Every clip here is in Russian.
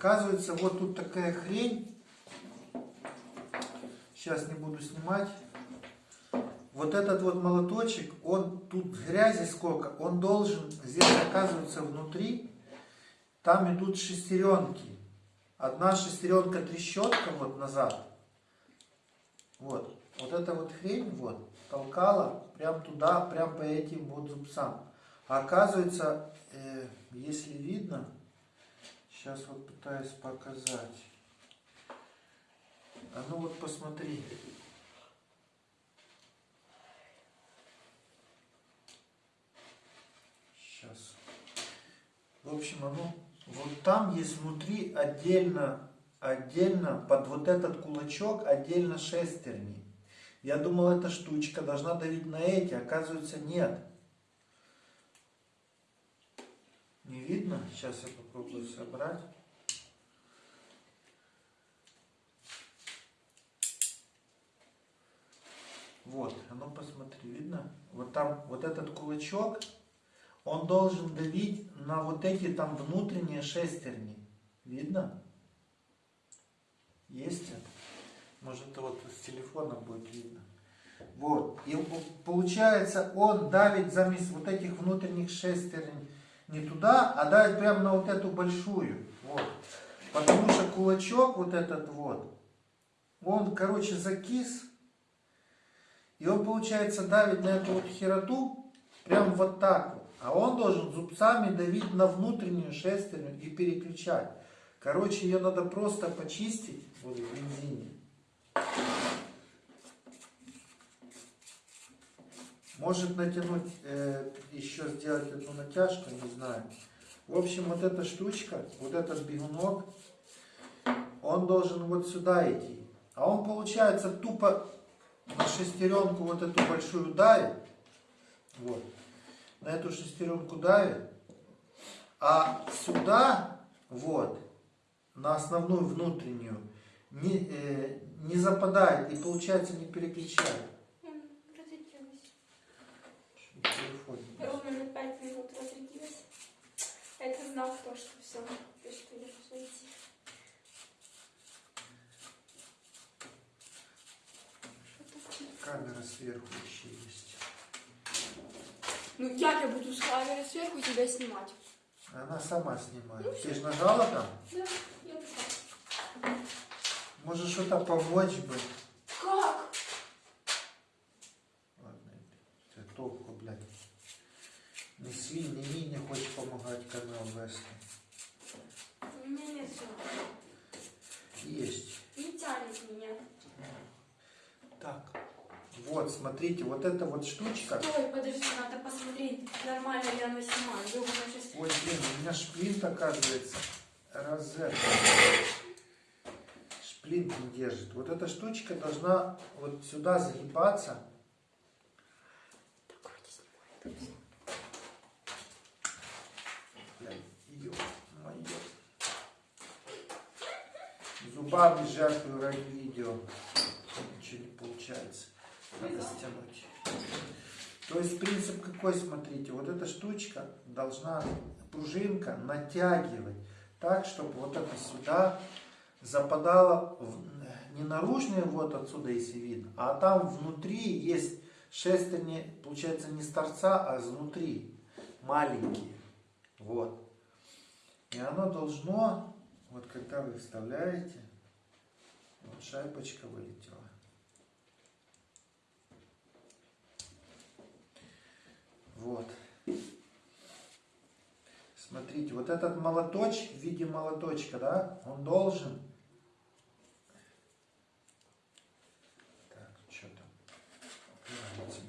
Оказывается, вот тут такая хрень. Сейчас не буду снимать. Вот этот вот молоточек, он тут грязи сколько, он должен, здесь оказывается внутри, там идут шестеренки. Одна шестеренка трещотка вот назад. Вот. Вот эта вот хрень вот толкала прям туда, прям по этим вот зубцам. А оказывается, э, если видно, сейчас вот пытаюсь показать. А ну вот посмотри. Сейчас. В общем, оно вот там есть внутри отдельно, отдельно под вот этот кулачок отдельно шестерни. Я думал, эта штучка должна давить на эти, оказывается нет. Не видно? Сейчас я попробую собрать. Вот, а ну посмотри, видно? Вот там, вот этот кулачок, он должен давить на вот эти там внутренние шестерни. Видно? Есть это? Может вот с телефона будет видно. Вот. И получается он давит заместо вот этих внутренних шестерней не туда, а давит прямо на вот эту большую. Вот. Потому что кулачок вот этот вот, он, короче, закис. И он, получается, давит на эту вот хероту прям вот так вот. А он должен зубцами давить на внутреннюю шестерню и переключать. Короче, ее надо просто почистить вот в бензине. Может натянуть, э, еще сделать эту натяжку, не знаю. В общем, вот эта штучка, вот этот бегунок, он должен вот сюда идти. А он, получается, тупо на шестеренку вот эту большую давит. Вот. На эту шестеренку давит. А сюда, вот, на основную внутреннюю, не, э, не западает и, получается, не переключает. Знак то, что все, что я должна идти. Камера сверху еще есть. Ну как я буду с камеры сверху тебя снимать? Она сама снимает. Ну, Ты же нажала там? Да, я нажала. Может что-то помочь бы? Помогать канал вести. У меня нет. Есть. Не тянет меня. Так. Вот, смотрите, вот эта вот штучка. Стой, подожди, надо посмотреть, нормально ли она снимает. Сейчас... Ой, блин, у меня шплинт, оказывается, розетка. Шплинт не держит. Вот эта штучка должна вот сюда загибаться. Так, вроде снимает. Блядь, ё моё. Зубами жертвую ради видео. Ничего не получается. Надо стянуть. То есть принцип какой, смотрите, вот эта штучка должна, пружинка, натягивать так, чтобы вот это сюда западало в, не наружные вот отсюда, если видно, а там внутри есть шестерни, получается не с торца, а изнутри, маленькие. Вот. И оно должно, вот когда вы вставляете, вот шайбочка вылетела. Вот. Смотрите, вот этот молоточек в виде молоточка, да, он должен... Так, что там? Упирается.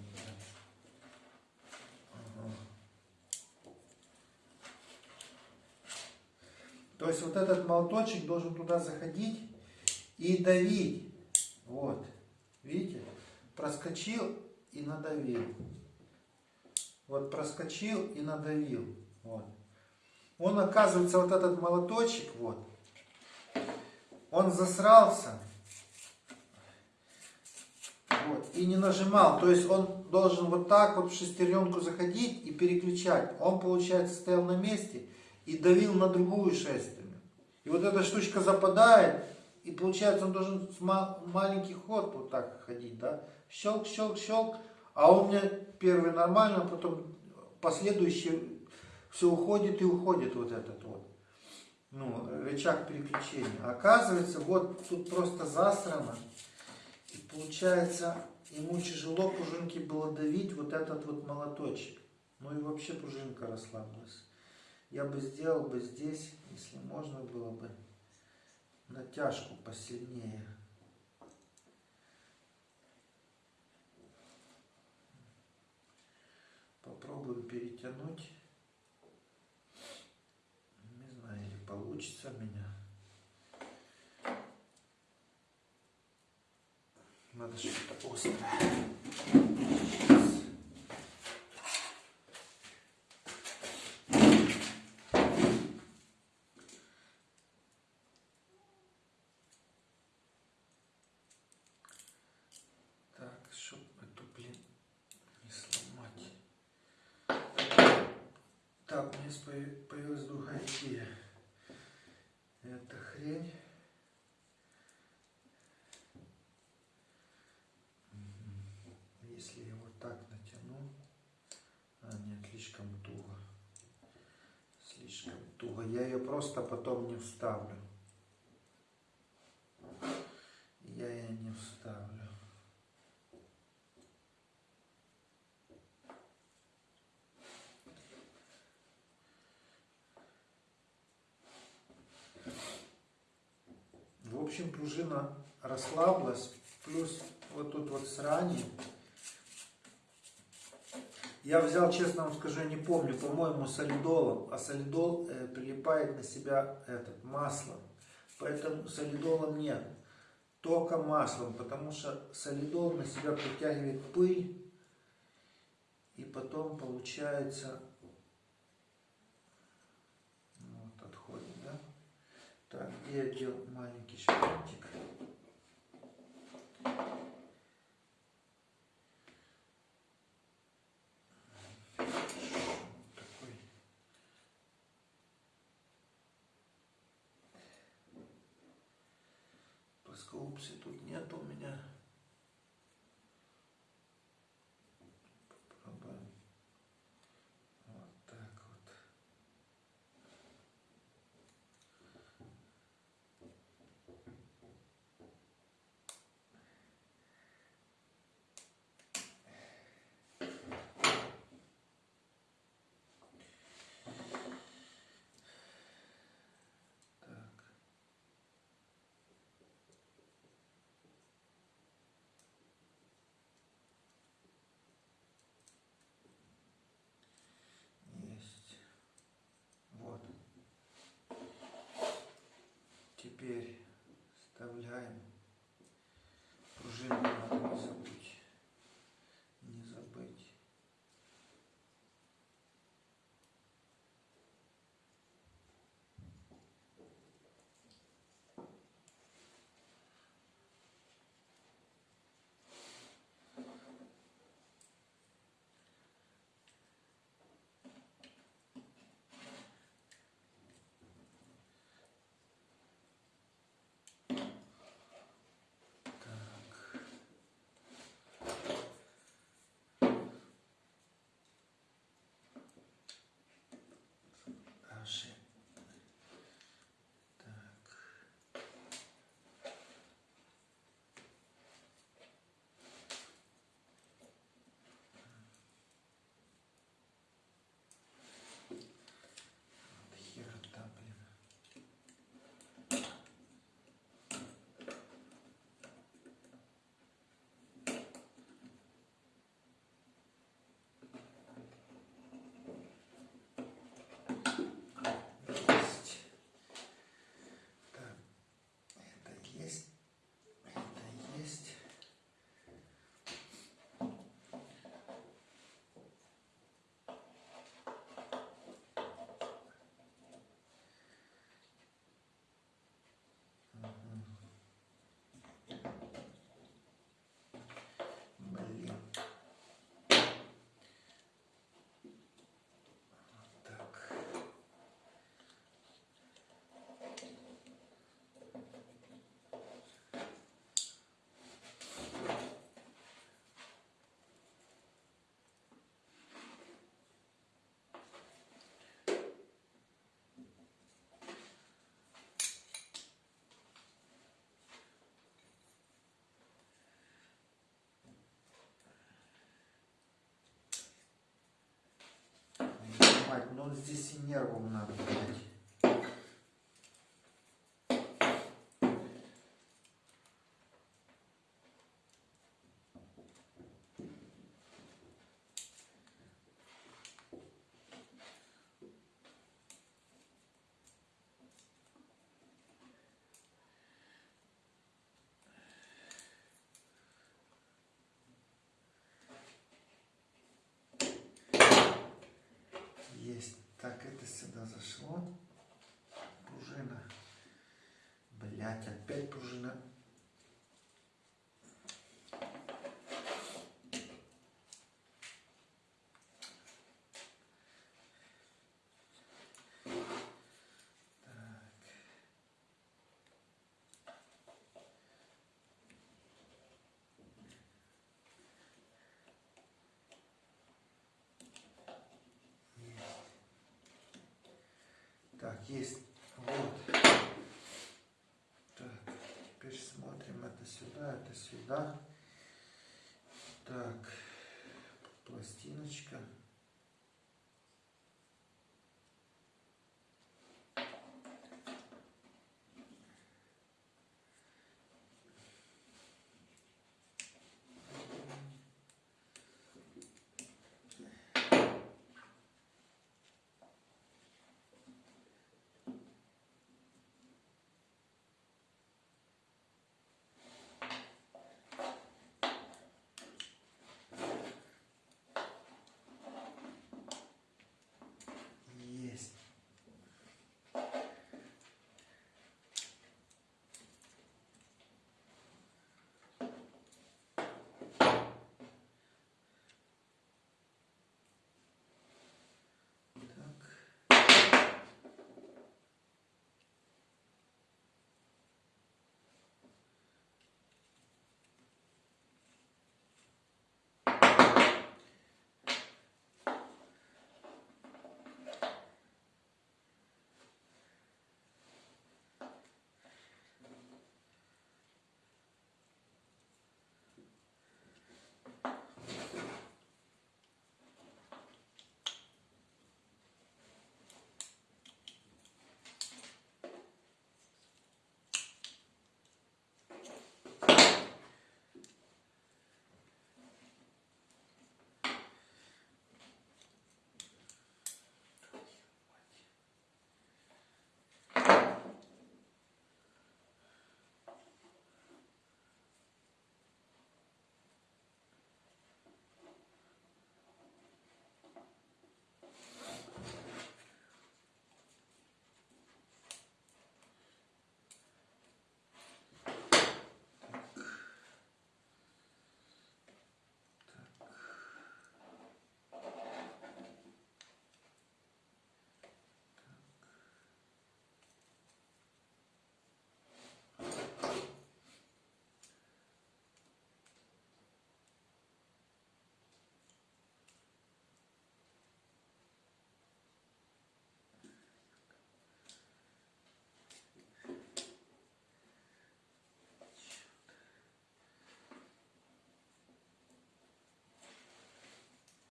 То есть вот этот молоточек должен туда заходить и давить. Вот. Видите? Проскочил и надавил. Вот проскочил и надавил. Вот. Он, оказывается, вот этот молоточек, вот, он засрался. Вот, и не нажимал. То есть он должен вот так вот в шестеренку заходить и переключать. Он, получается, стоял на месте и давил на другую шестерню. И вот эта штучка западает, и получается он должен ма- маленький ход вот так ходить, да? Щелк, щелк, щелк. А у меня первый нормально, а потом последующий все уходит и уходит вот этот вот. Ну, рычаг переключения. Оказывается, вот тут просто засрано. И получается, ему тяжело пружинки было давить вот этот вот молоточек. Ну и вообще пружинка расслабилась. Я бы сделал бы здесь, если можно было бы, натяжку посильнее. Попробую перетянуть. Не знаю, или получится у меня. Надо что-то острое. Сейчас. Так, чтоб эту, блин, не сломать. Так, у меня спо- появилась другая идея. Эта хрень. Если я вот так натяну. А, нет, слишком туго. Слишком туго. Я ее просто потом не вставлю. Я ее не вставлю. В общем, пружина расслабилась, плюс вот тут вот срани. Я взял, честно вам скажу, не помню, по-моему, солидолом, а солидол э, прилипает на себя этот, маслом. Поэтому солидолом нет, только маслом, потому что солидол на себя притягивает пыль, и потом получается, ну, вот отходит, да? Так, я делал маленький шпринтик? Плоскоупси тут нет у меня. Pieri. Нажимать, но здесь и нервом надо блядь. Есть. Так, это сюда зашло. Пружина. Блять, опять пружина. Так, есть. Вот. Так, теперь смотрим это сюда, это сюда. Так, пластиночка.